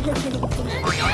이렇게 되.